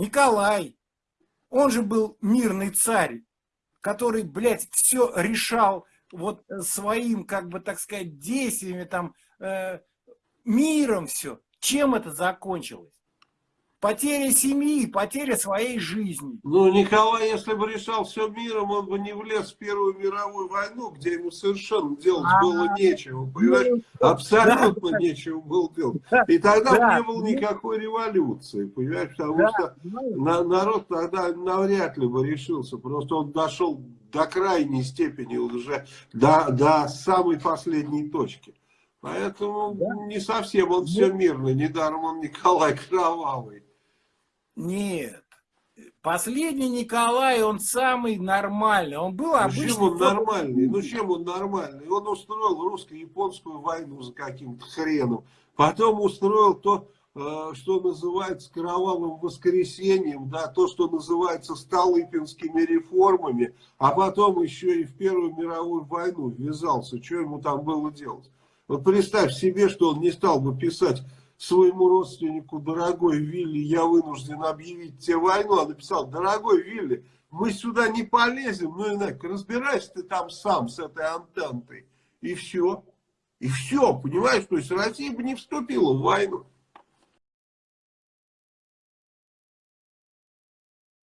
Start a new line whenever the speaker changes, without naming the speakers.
Николай, он же был мирный царь, который, блядь, все решал вот своим, как бы, так сказать, действиями, там, э, миром все. Чем это закончилось? Потеря семьи, потеря своей жизни.
Ну, Николай, если бы решал все миром, он бы не влез в Первую мировую войну, где ему совершенно делать а, было нечего. Понимаешь? Ну, Абсолютно да, нечего было делать. И тогда да, не было никакой революции, понимаешь? Потому да, что на, народ тогда навряд ли бы решился. Просто он дошел до крайней степени уже, до, до самой последней точки. Поэтому да. не совсем он все мирно, недаром он Николай Кровавый.
Нет. Последний Николай, он самый нормальный. Он был обычный.
Ну, чем он нормальный? Ну, чем он нормальный? Он устроил русско-японскую войну за каким-то хреном. Потом устроил то, э, что называется кровавым воскресеньем, да, то, что называется столыпинскими реформами, а потом еще и в Первую мировую войну ввязался. Что ему там было делать? Вот представь себе, что он не стал бы писать своему родственнику, дорогой Вилли, я вынужден объявить тебе войну, а написал, дорогой Вилли, мы сюда не полезем, ну иначе, разбирайся ты там сам с этой антентой. И все. И все, понимаешь, то есть Россия бы не вступила в войну.